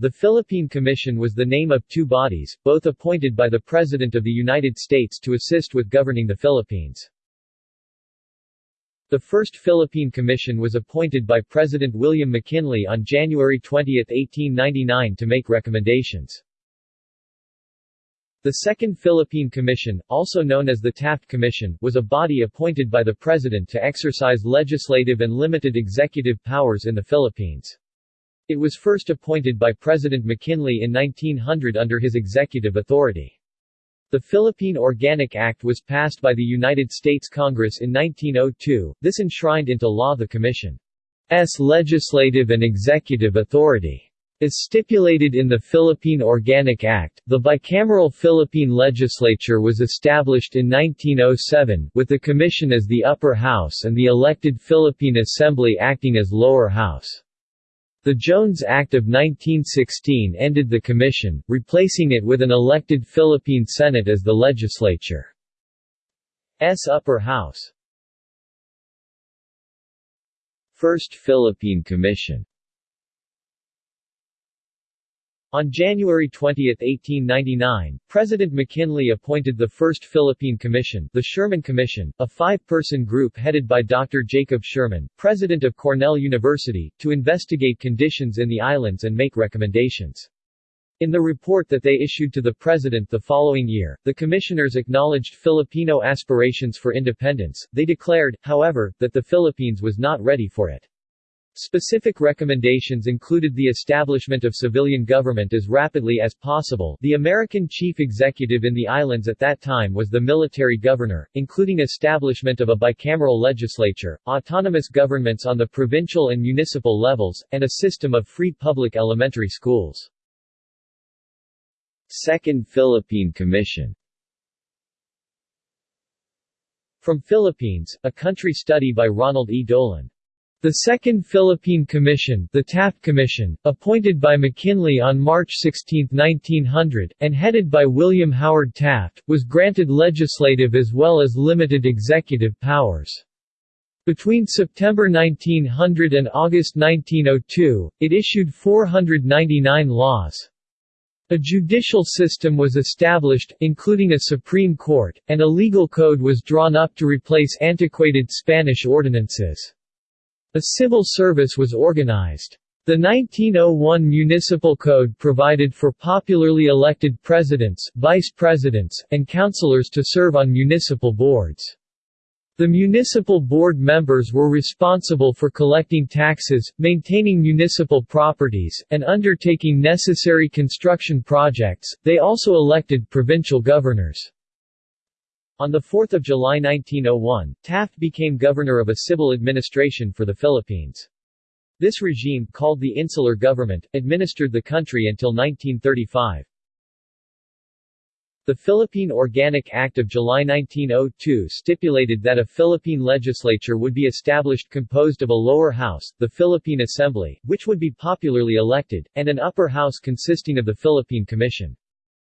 The Philippine Commission was the name of two bodies, both appointed by the President of the United States to assist with governing the Philippines. The first Philippine Commission was appointed by President William McKinley on January 20, 1899 to make recommendations. The Second Philippine Commission, also known as the Taft Commission, was a body appointed by the President to exercise legislative and limited executive powers in the Philippines. It was first appointed by President McKinley in 1900 under his executive authority. The Philippine Organic Act was passed by the United States Congress in 1902, this enshrined into law the Commission's legislative and executive authority. As stipulated in the Philippine Organic Act, the bicameral Philippine legislature was established in 1907, with the Commission as the upper house and the elected Philippine Assembly acting as lower house. The Jones Act of 1916 ended the commission, replacing it with an elected Philippine Senate as the legislature's upper house. First Philippine Commission on January 20, 1899, President McKinley appointed the First Philippine Commission the Schurman Commission, a five-person group headed by Dr. Jacob Schurman, president of Cornell University, to investigate conditions in the islands and make recommendations. In the report that they issued to the President the following year, the commissioners acknowledged Filipino aspirations for independence, they declared, however, that the Philippines was not ready for it. Specific recommendations included the establishment of civilian government as rapidly as possible the American chief executive in the islands at that time was the military governor, including establishment of a bicameral legislature, autonomous governments on the provincial and municipal levels, and a system of free public elementary schools. Second Philippine Commission From Philippines, a country study by Ronald E. Dolan the Second Philippine Commission the Taft Commission, appointed by McKinley on March 16, 1900, and headed by William Howard Taft, was granted legislative as well as limited executive powers. Between September 1900 and August 1902, it issued 499 laws. A judicial system was established, including a Supreme Court, and a legal code was drawn up to replace antiquated Spanish ordinances. A civil service was organized. The 1901 Municipal Code provided for popularly elected presidents, vice presidents, and councilors to serve on municipal boards. The municipal board members were responsible for collecting taxes, maintaining municipal properties, and undertaking necessary construction projects. They also elected provincial governors. On 4 July 1901, Taft became governor of a civil administration for the Philippines. This regime, called the Insular Government, administered the country until 1935. The Philippine Organic Act of July 1902 stipulated that a Philippine legislature would be established composed of a lower house, the Philippine Assembly, which would be popularly elected, and an upper house consisting of the Philippine Commission.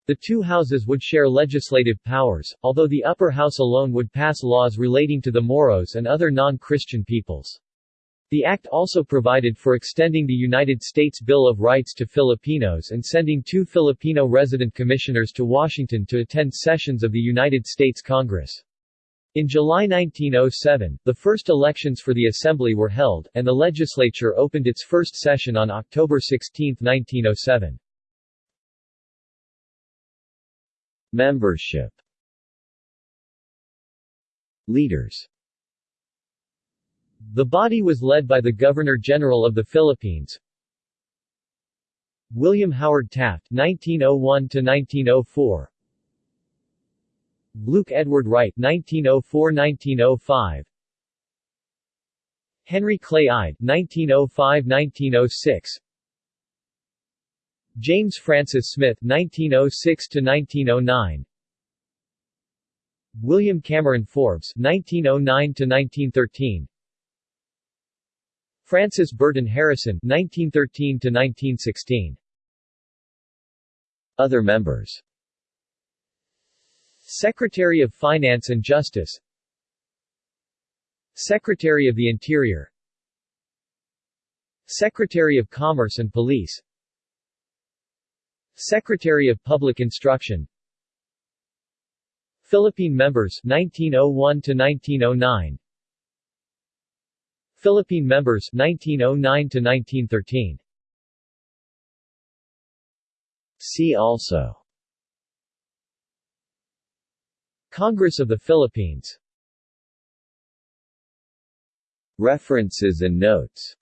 The two houses would share legislative powers, although the upper house alone would pass laws relating to the Moros and other non-Christian peoples. The act also provided for extending the United States Bill of Rights to Filipinos and sending two Filipino resident commissioners to Washington to attend sessions of the United States Congress. In July 1907, the first elections for the Assembly were held, and the legislature opened its first session on October 16, 1907. Membership. Leaders. The body was led by the Governor-General of the Philippines, William Howard Taft 1901-1904 Luke Edward Wright 1904-1905 Henry Clay Ide 1905-1906 James Francis Smith 1906 to 1909 William Cameron Forbes 1909 to 1913 Francis Burton Harrison 1913 to 1916 Other members. Secretary of Finance and Justice. Secretary of the Interior. Secretary of Commerce and Police Secretary of Public Instruction. Philippine members 1901 to 1909 Philippine members 1909 to 1913 See also. Congress of the Philippines. References and notes.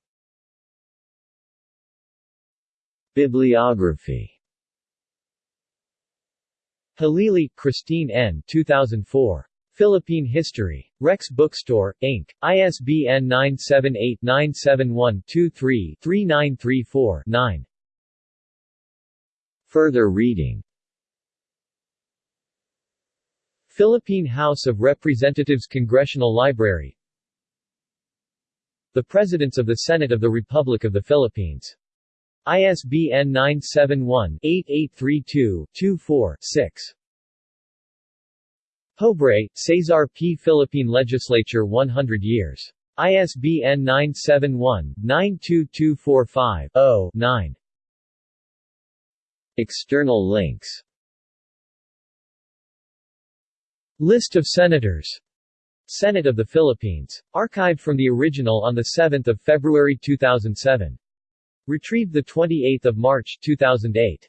Bibliography Halili, Christine N. 2004. Philippine History. Rex Bookstore, Inc., ISBN 978-971-23-3934-9. Further reading Philippine House of Representatives Congressional Library The Presidents of the Senate of the Republic of the Philippines. ISBN 971-8832-24-6. Pobre, Cesar P. Philippine Legislature 100 years. ISBN 971-92245-0-9. External links List of Senators Senate of the Philippines. Archived from the original on 7 February 2007. Retrieved 28 March 2008.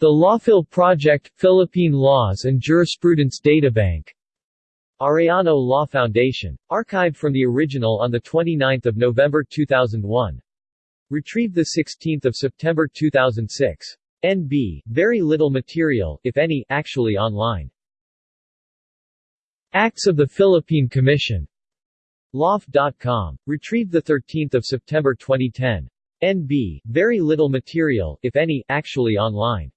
The Lawphil Project – Philippine Laws and Jurisprudence Databank Arellano Law Foundation. Archived from the original on 29 November 2001. Retrieved 16 September 2006. NB, very little material, if any, actually online. Acts of the Philippine Commission. Loft.com. Retrieved 13 September 2010. NB, very little material, if any, actually online.